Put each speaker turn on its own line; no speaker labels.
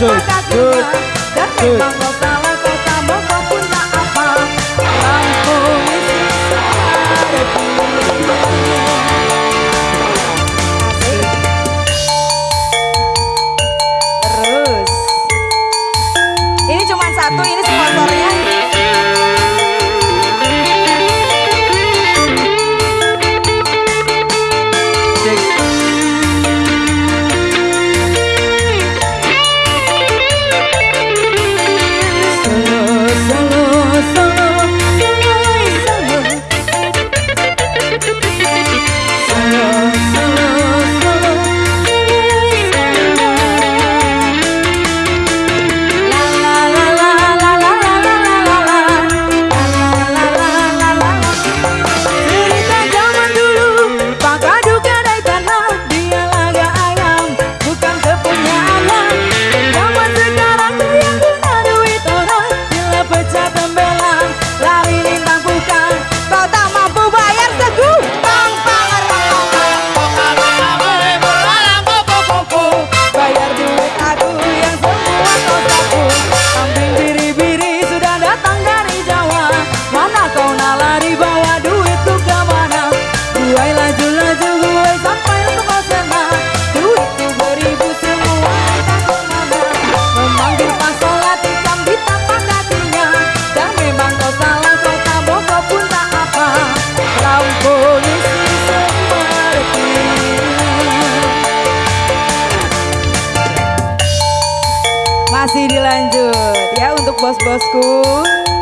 tapak kakinya Dan बस बस को